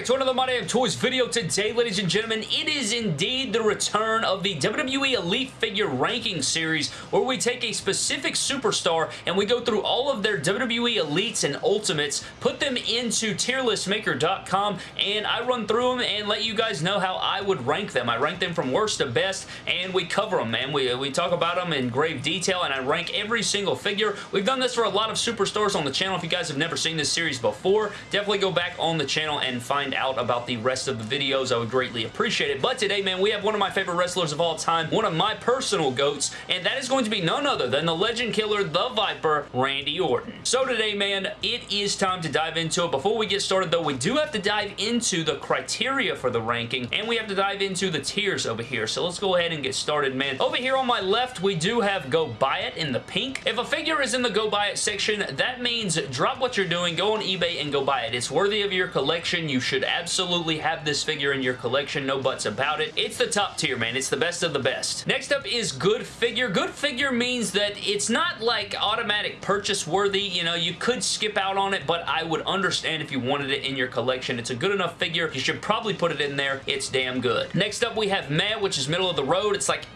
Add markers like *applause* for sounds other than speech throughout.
back to another My of Toys video today, ladies and gentlemen. It is indeed the return of the WWE Elite Figure Ranking Series, where we take a specific superstar and we go through all of their WWE Elites and Ultimates, put them into tierlistmaker.com, and I run through them and let you guys know how I would rank them. I rank them from worst to best, and we cover them, man. We, we talk about them in grave detail, and I rank every single figure. We've done this for a lot of superstars on the channel. If you guys have never seen this series before, definitely go back on the channel and find out about the rest of the videos. I would greatly appreciate it. But today, man, we have one of my favorite wrestlers of all time, one of my personal GOATs, and that is going to be none other than the Legend Killer, the Viper, Randy Orton. So today, man, it is time to dive into it. Before we get started, though, we do have to dive into the criteria for the ranking, and we have to dive into the tiers over here. So let's go ahead and get started, man. Over here on my left, we do have Go Buy It in the pink. If a figure is in the Go Buy It section, that means drop what you're doing, go on eBay and go buy it. It's worthy of your collection. You should absolutely have this figure in your collection, no buts about it. It's the top tier, man. It's the best of the best. Next up is good figure. Good figure means that it's not like automatic purchase worthy. You know, you could skip out on it, but I would understand if you wanted it in your collection. It's a good enough figure. You should probably put it in there. It's damn good. Next up, we have Meh, which is middle of the road. It's like,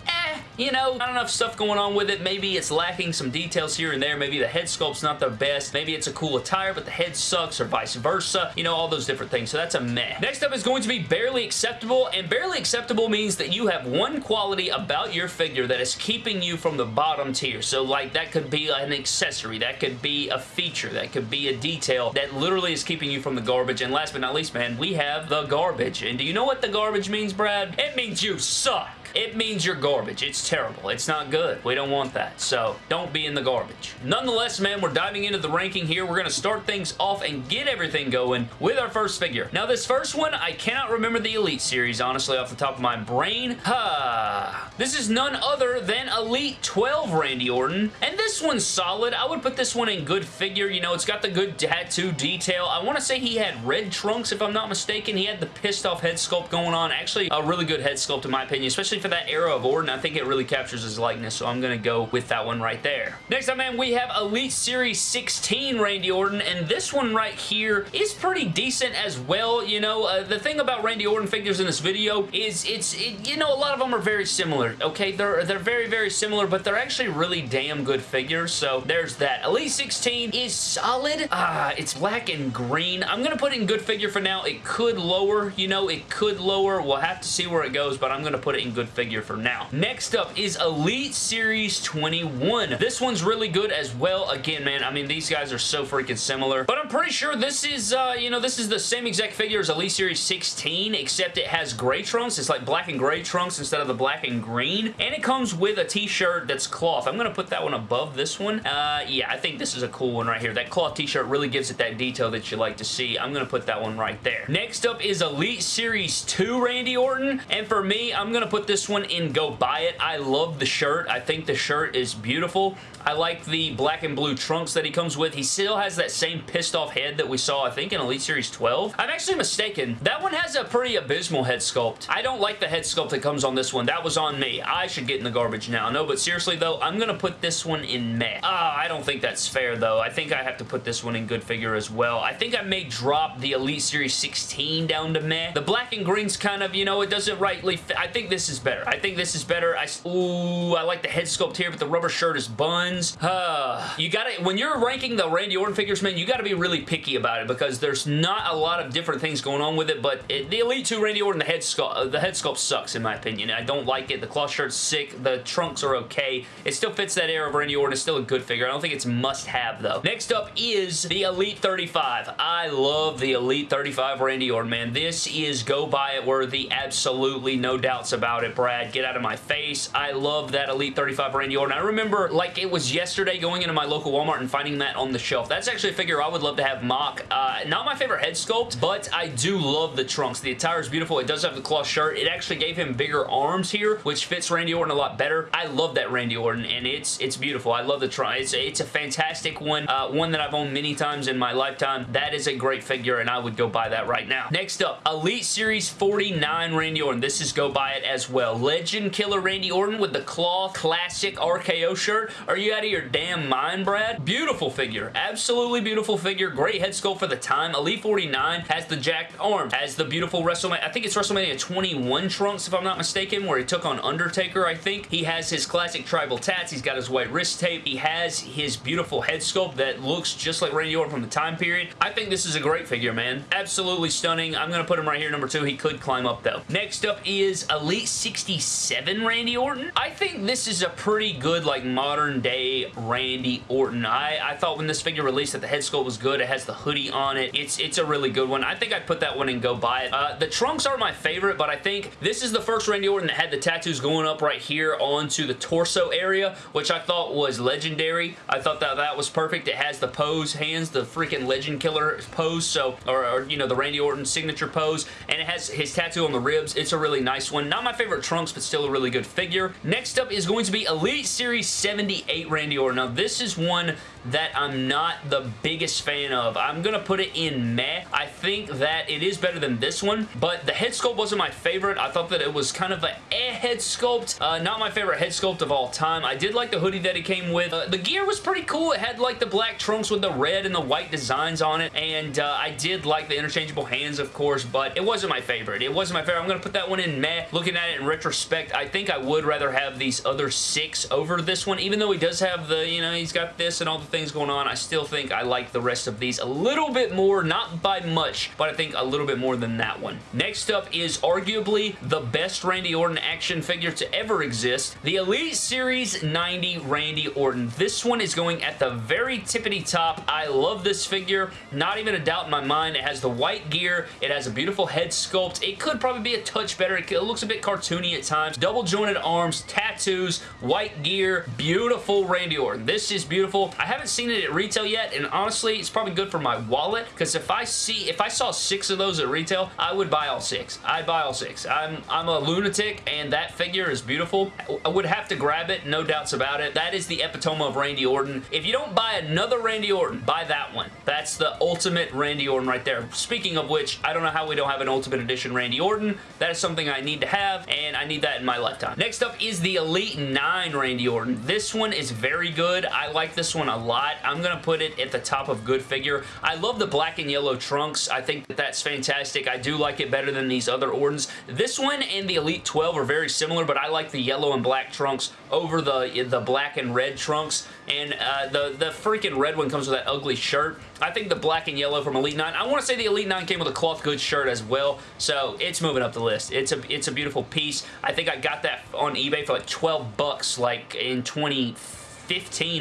you know, not enough stuff going on with it. Maybe it's lacking some details here and there. Maybe the head sculpt's not the best. Maybe it's a cool attire, but the head sucks or vice versa. You know, all those different things. So that's a meh. Next up is going to be barely acceptable, and barely acceptable means that you have one quality about your figure that is keeping you from the bottom tier. So, like, that could be an accessory. That could be a feature. That could be a detail that literally is keeping you from the garbage. And last but not least, man, we have the garbage. And do you know what the garbage means, Brad? It means you suck it means you're garbage. It's terrible. It's not good. We don't want that. So don't be in the garbage. Nonetheless, man, we're diving into the ranking here. We're going to start things off and get everything going with our first figure. Now, this first one, I cannot remember the Elite series, honestly, off the top of my brain. Ha! this is none other than Elite 12 Randy Orton. And this one's solid. I would put this one in good figure. You know, it's got the good tattoo detail. I want to say he had red trunks, if I'm not mistaken. He had the pissed off head sculpt going on. Actually, a really good head sculpt, in my opinion, especially for that era of Orton, I think it really captures his likeness, so I'm going to go with that one right there. Next up, man, we have Elite Series 16 Randy Orton, and this one right here is pretty decent as well. You know, uh, the thing about Randy Orton figures in this video is it's, it, you know, a lot of them are very similar, okay? They're, they're very, very similar, but they're actually really damn good figures, so there's that. Elite 16 is solid. Ah, it's black and green. I'm going to put it in good figure for now. It could lower, you know, it could lower. We'll have to see where it goes, but I'm going to put it in good figure for now. Next up is Elite Series 21. This one's really good as well. Again, man, I mean, these guys are so freaking similar, but I'm pretty sure this is, uh, you know, this is the same exact figure as Elite Series 16, except it has gray trunks. It's like black and gray trunks instead of the black and green, and it comes with a t-shirt that's cloth. I'm going to put that one above this one. Uh, yeah, I think this is a cool one right here. That cloth t-shirt really gives it that detail that you like to see. I'm going to put that one right there. Next up is Elite Series 2 Randy Orton, and for me, I'm going to put this one in Go Buy It. I love the shirt. I think the shirt is beautiful. I like the black and blue trunks that he comes with. He still has that same pissed off head that we saw, I think, in Elite Series 12. I'm actually mistaken. That one has a pretty abysmal head sculpt. I don't like the head sculpt that comes on this one. That was on me. I should get in the garbage now. No, but seriously, though, I'm going to put this one in meh. Ah, I don't think that's fair, though. I think I have to put this one in good figure as well. I think I may drop the Elite Series 16 down to meh. The black and green's kind of, you know, it doesn't rightly fit. I think this is better. I think this is better. I, ooh, I like the head sculpt here, but the rubber shirt is buns. Uh, *sighs* you gotta, when you're ranking the Randy Orton figures, man, you gotta be really picky about it because there's not a lot of different things going on with it, but it, the Elite 2 Randy Orton, the head sculpt, the head sculpt sucks in my opinion. I don't like it. The cloth shirt's sick. The trunks are okay. It still fits that era of Randy Orton. It's still a good figure. I don't think it's must have though. Next up is the Elite 35. I love the Elite 35 Randy Orton, man. This is go buy it worthy. Absolutely no doubts about it, Brad. Get out of my face. I love that Elite 35 Randy Orton. I remember like it was yesterday going into my local Walmart and finding that on the shelf. That's actually a figure I would love to have mock. Uh, not my favorite head sculpt, but I do love the trunks. The attire is beautiful. It does have the cloth shirt. It actually gave him bigger arms here, which fits Randy Orton a lot better. I love that Randy Orton, and it's it's beautiful. I love the trunk. It's, it's a fantastic one. Uh, one that I've owned many times in my lifetime. That is a great figure, and I would go buy that right now. Next up, Elite Series 49 Randy Orton. This is go buy it as well well. Legend Killer Randy Orton with the cloth classic RKO shirt. Are you out of your damn mind, Brad? Beautiful figure. Absolutely beautiful figure. Great head sculpt for the time. Elite 49 has the jacked arms, has the beautiful WrestleMania, I think it's WrestleMania 21 trunks if I'm not mistaken, where he took on Undertaker, I think. He has his classic tribal tats. He's got his white wrist tape. He has his beautiful head sculpt that looks just like Randy Orton from the time period. I think this is a great figure, man. Absolutely stunning. I'm going to put him right here, number two. He could climb up, though. Next up is Elite 67 Randy Orton. I think this is a pretty good, like, modern-day Randy Orton. I, I thought when this figure released that the head sculpt was good. It has the hoodie on it. It's, it's a really good one. I think I'd put that one and go buy it. Uh, the trunks are my favorite, but I think this is the first Randy Orton that had the tattoos going up right here onto the torso area, which I thought was legendary. I thought that that was perfect. It has the pose hands, the freaking legend killer pose, so, or, or you know, the Randy Orton signature pose, and it has his tattoo on the ribs. It's a really nice one. Not my favorite trunks, but still a really good figure. Next up is going to be Elite Series 78 Randy Orton. Now, this is one that I'm not the biggest fan of. I'm going to put it in meh. I think that it is better than this one, but the head sculpt wasn't my favorite. I thought that it was kind of a eh head sculpt. Uh, not my favorite head sculpt of all time. I did like the hoodie that it came with. Uh, the gear was pretty cool. It had like the black trunks with the red and the white designs on it, and uh, I did like the interchangeable hands, of course, but it wasn't my favorite. It wasn't my favorite. I'm going to put that one in meh. Looking at it in retrospect, I think I would rather have these other six over this one, even though he does have the, you know, he's got this and all the things going on. I still think I like the rest of these a little bit more, not by much, but I think a little bit more than that one. Next up is arguably the best Randy Orton action figure to ever exist, the Elite Series 90 Randy Orton. This one is going at the very tippity top. I love this figure. Not even a doubt in my mind. It has the white gear. It has a beautiful head sculpt. It could probably be a touch better. It looks a bit cartoony at times. Double jointed arms, tattoos, white gear, beautiful Randy Orton. This is beautiful. I haven't seen it at retail yet, and honestly, it's probably good for my wallet, because if I see, if I saw six of those at retail, I would buy all six. I'd buy all six. I'm, I'm a lunatic, and that figure is beautiful. I would have to grab it, no doubts about it. That is the epitome of Randy Orton. If you don't buy another Randy Orton, buy that one. That's the ultimate Randy Orton right there. Speaking of which, I don't know how we don't have an Ultimate Edition Randy Orton. That is something I need to have, and I need that in my lifetime. Next up is the Elite 9 Randy Orton. This one is very good. I like this one a lot. I'm going to put it at the top of good figure. I love the black and yellow trunks. I think that that's fantastic. I do like it better than these other Ortons. This one and the Elite 12 are very similar, but I like the yellow and black trunks over the, the black and red trunks. And uh, the, the freaking red one comes with that ugly shirt. I think the black and yellow from Elite 9, I want to say the Elite 9 came with a cloth goods shirt as well, so it's moving up the list. It's a, it's a beautiful piece. I think I got that on eBay for like 12 bucks like in 2015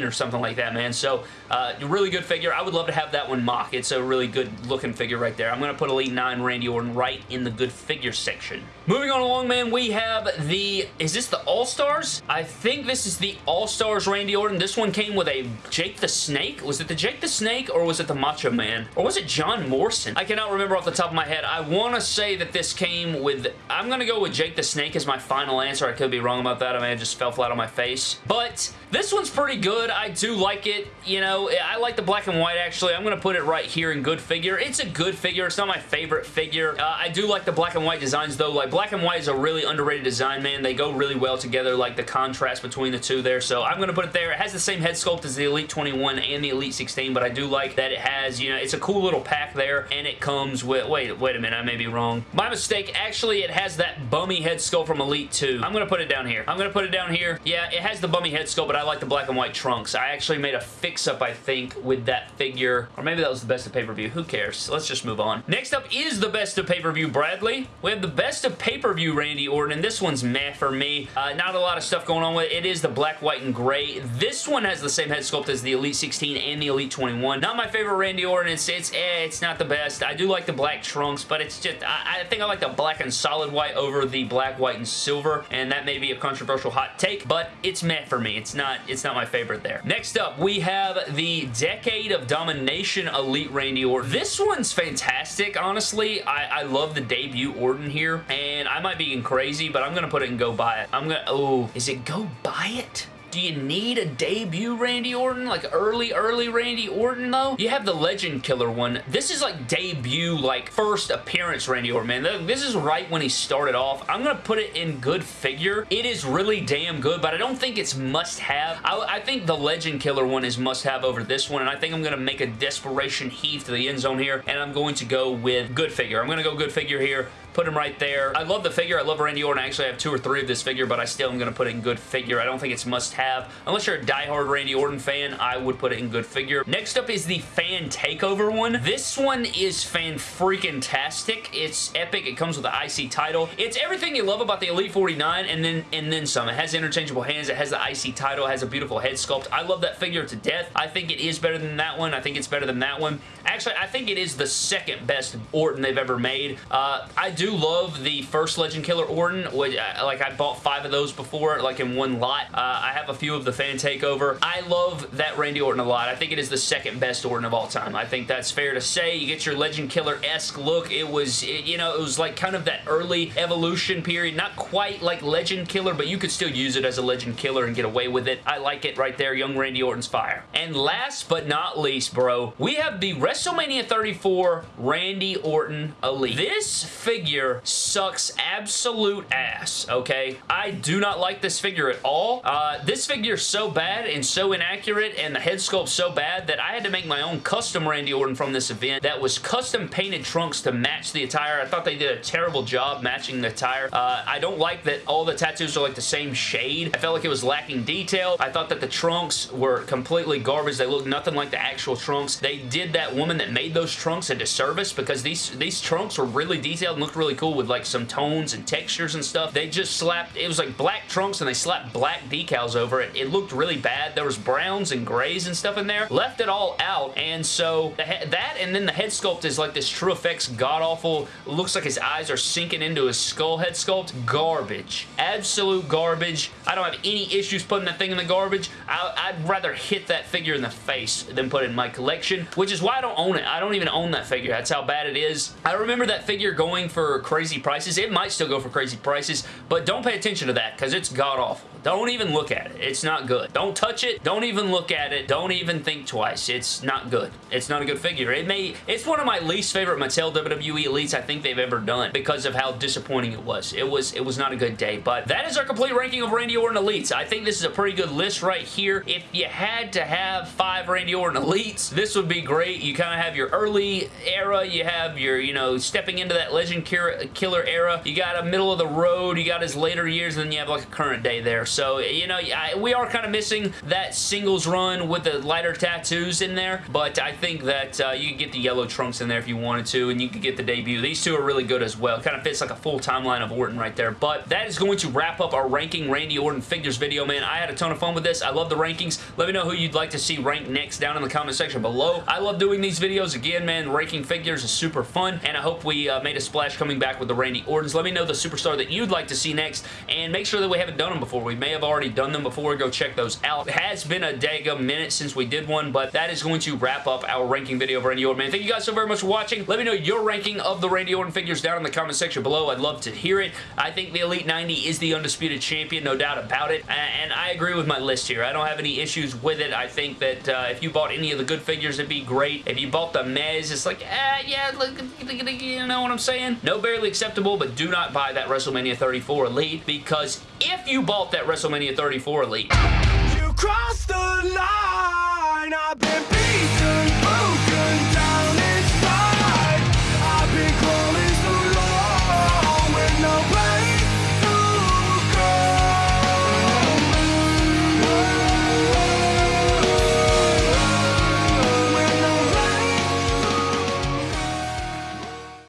or something like that, man. So uh, really good figure. I would love to have that one mock. It's a really good looking figure right there. I'm going to put Elite 9 Randy Orton right in the good figure section. Moving on along, man, we have the... Is this the All-Stars? I think this is the All-Stars Randy Orton. This one came with a Jake the Snake. Was it the Jake the Snake or was it the Macho Man? Or was it John Morrison? I cannot remember off the top of my head. I want to say that this came with... I'm going to go with Jake the Snake as my final answer. I could be wrong about that. I may have just fell flat on my face. But this one's pretty good. I do like it. You know, I like the black and white, actually. I'm going to put it right here in good figure. It's a good figure. It's not my favorite figure. Uh, I do like the black and white designs, though. Like, black and white is a really underrated design, man. They go really well together, like the contrast between the two there. So I'm going to put it there. It has the same head sculpt as the Elite 21 and the Elite 16, but I do like that it has, you know, it's a cool little pack there, and it comes with, wait, wait a minute, I may be wrong. My mistake, actually, it has that bummy head sculpt from Elite 2. I'm going to put it down here. I'm going to put it down here. Yeah, it has the bummy head sculpt, but I like the black and white trunks. I actually made a fix-up, I think, with that figure. Or maybe that was the best of pay-per-view. Who cares? Let's just move on. Next up is the best of pay-per-view Bradley. We have the best of pay-per-view Randy Orton, this one's meh for me. Uh, not a lot of stuff going on with it. It is the black, white, and gray. This one has the same head sculpt as the Elite 16 and the Elite 21. Not my favorite Randy Orton. It's, it's, eh, it's not the best. I do like the black trunks, but it's just, I, I think I like the black and solid white over the black, white, and silver, and that may be a controversial hot take, but it's meh for me. It's not, it's not my favorite there. Next up, we have the Decade of Domination Elite Randy Orton. This one's fantastic, honestly. I, I love the debut Orton here, and I might be getting crazy, but I'm going to put it and go buy it. I'm going to, oh, is it go buy it? Do you need a debut Randy Orton? Like early, early Randy Orton, though? You have the Legend Killer one. This is like debut, like first appearance Randy Orton, man. This is right when he started off. I'm going to put it in good figure. It is really damn good, but I don't think it's must-have. I, I think the Legend Killer one is must-have over this one, and I think I'm going to make a desperation heave to the end zone here, and I'm going to go with good figure. I'm going to go good figure here put him right there. I love the figure. I love Randy Orton. I actually have two or three of this figure, but I still am going to put it in good figure. I don't think it's must-have. Unless you're a die-hard Randy Orton fan, I would put it in good figure. Next up is the Fan Takeover one. This one is fan-freaking-tastic. It's epic. It comes with the IC title. It's everything you love about the Elite 49 and then, and then some. It has interchangeable hands. It has the IC title. It has a beautiful head sculpt. I love that figure to death. I think it is better than that one. I think it's better than that one. Actually, I think it is the second best Orton they've ever made. Uh, I do love the first Legend Killer Orton. Which, uh, like, I bought five of those before, like in one lot. Uh, I have a few of the Fan Takeover. I love that Randy Orton a lot. I think it is the second best Orton of all time. I think that's fair to say. You get your Legend Killer-esque look. It was, it, you know, it was like kind of that early evolution period. Not quite like Legend Killer, but you could still use it as a Legend Killer and get away with it. I like it right there. Young Randy Orton's fire. And last but not least, bro, we have the WrestleMania 34 Randy Orton Elite. This figure sucks absolute ass, okay? I do not like this figure at all. Uh, this figure is so bad and so inaccurate and the head sculpt so bad that I had to make my own custom Randy Orton from this event that was custom painted trunks to match the attire. I thought they did a terrible job matching the attire. Uh, I don't like that all the tattoos are like the same shade. I felt like it was lacking detail. I thought that the trunks were completely garbage. They looked nothing like the actual trunks. They did that woman that made those trunks a disservice because these, these trunks were really detailed and looked really cool with like some tones and textures and stuff. They just slapped, it was like black trunks and they slapped black decals over it. It looked really bad. There was browns and grays and stuff in there. Left it all out and so that and then the head sculpt is like this TrueFX god-awful, looks like his eyes are sinking into his skull head sculpt. Garbage. Absolute garbage. I don't have any issues putting that thing in the garbage. I, would rather hit that figure in the face than put it in my collection, which is why I don't own it. I don't even own that figure. That's how bad it is. I remember that figure going for crazy prices. It might still go for crazy prices, but don't pay attention to that because it's god-awful. Don't even look at it. It's not good. Don't touch it. Don't even look at it. Don't even think twice. It's not good. It's not a good figure. It may. It's one of my least favorite Mattel WWE Elites I think they've ever done because of how disappointing it was. It was it was not a good day, but that is our complete ranking of Randy Orton Elites. I think this is a pretty good list right here. If you had to have five Randy Orton Elites, this would be great. You kind of have your early era. You have your, you know, stepping into that Legend Killer era. You got a middle of the road. You got his later years, and then you have like a current day there. So, you know, I, we are kind of missing that singles run with the lighter tattoos in there, but I think that uh, you could get the yellow trunks in there if you wanted to, and you could get the debut. These two are really good as well. Kind of fits like a full timeline of Orton right there, but that is going to wrap up our ranking Randy Orton figures video, man. I had a ton of fun with this. I love the rankings. Let me know who you'd like to see ranked next down in the comment section below. I love doing these videos. Again, man, ranking figures is super fun, and I hope we uh, made a splash coming back with the Randy Ortons. Let me know the superstar that you'd like to see next, and make sure that we haven't done them before. We may have already done them before. Go check those out. It has been a daggum minute since we did one, but that is going to wrap up our ranking video of Randy Orton, man. Thank you guys so very much for watching. Let me know your ranking of the Randy Orton figures down in the comment section below. I'd love to hear it. I think the Elite 90 is the undisputed champion, no doubt about it, and I agree with my list here. I don't have any issues with it. I think that uh, if you bought any of the good figures, it'd be great. If you bought the Mez, it's like, eh, yeah, look, you know what I'm saying? No barely acceptable, but do not buy that WrestleMania 34 Elite because if you bought that WrestleMania 34 Elite,